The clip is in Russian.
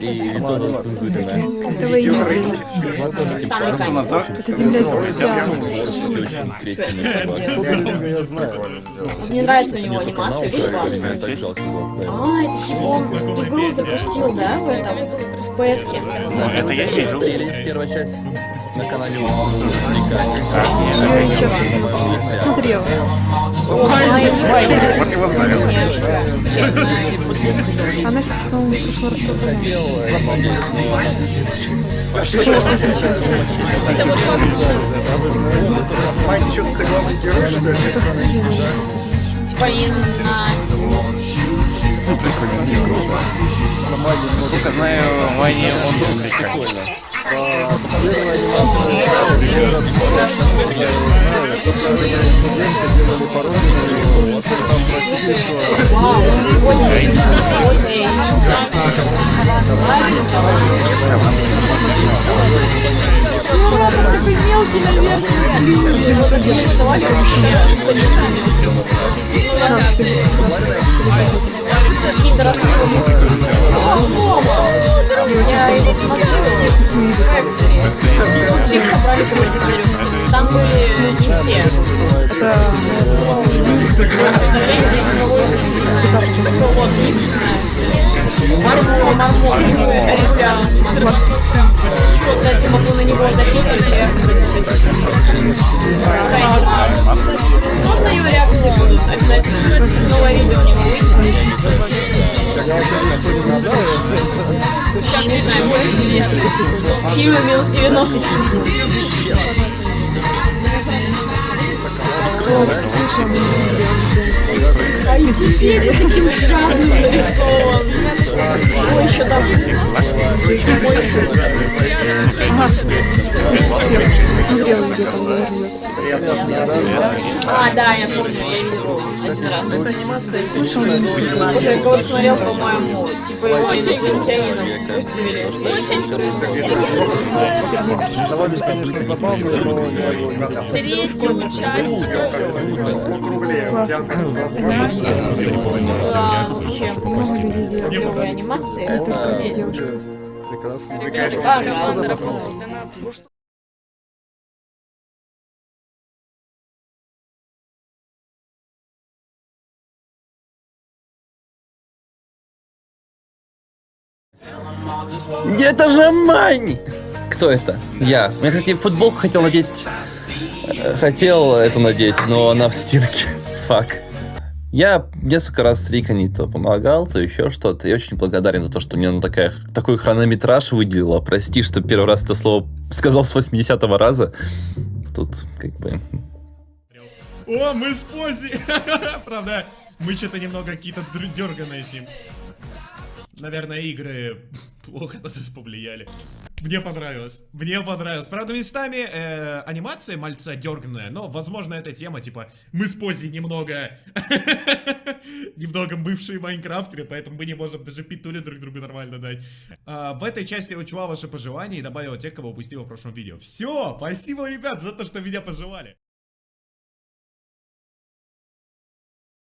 И лицо зацензуренное. Это вы не знаю. Мне нравится у него анимация, очень классная. А, это типа он игру запустил, да, в этом, в PS-ке? Это я вижу. Первая часть на канале. Смотрела. О, Майя, Вот его знаю. Честно. Она, кстати, по-моему, в прошлый раз тоже. Хотел э, смотреть, Это вот как Майк, что ты главный герой, что ли? типа именно... Насколько знаю, Ваня он вообще абсолютно. Какие-то разные Я его смотрю не все. Кто вот знает. Мармор, Мармор. Ребята. Кстати, могу на него записывать. Можно его реакции будут? Обязательно. Новое видео у него выйдет. Не знаю, будет нет. Киви минус 90. А Википедия таким жадным нарисован. Ой, еще там. Смотрела видео, там говорила. А, да, я помню, я видел один раз. Это анимация. Слушай, Боже, я кого-то смотрел, по-моему, типа его инопланетянином выставили. Третья часть. Делают. новые анимации. Это Девушка. Прекрасно. А, Это же Мань! Кто это? Я. Я, кстати, футболку хотел надеть. э, Хотел эту надеть, но она в стирке. Фак. Я несколько раз с Рикани то помогал, то еще что-то. Я очень благодарен за то, что мне ну, такая, такой хронометраж выделила. Прости, что первый раз это слово сказал с 80-го раза. Тут как бы... О, мы с Пози! Правда, мы что-то немного какие-то дерганые с ним. Наверное, игры плохо на нас повлияли. Мне понравилось. Мне понравилось. Правда, местами э, анимация мальца дерганная, но, возможно, эта тема, типа, мы с Пози немного... немного бывшие майнкрафтеры, поэтому мы не можем даже петули друг другу нормально дать. А, в этой части я учла ваши пожелания и добавила тех, кого упустил в прошлом видео. Все, спасибо, ребят, за то, что меня пожелали.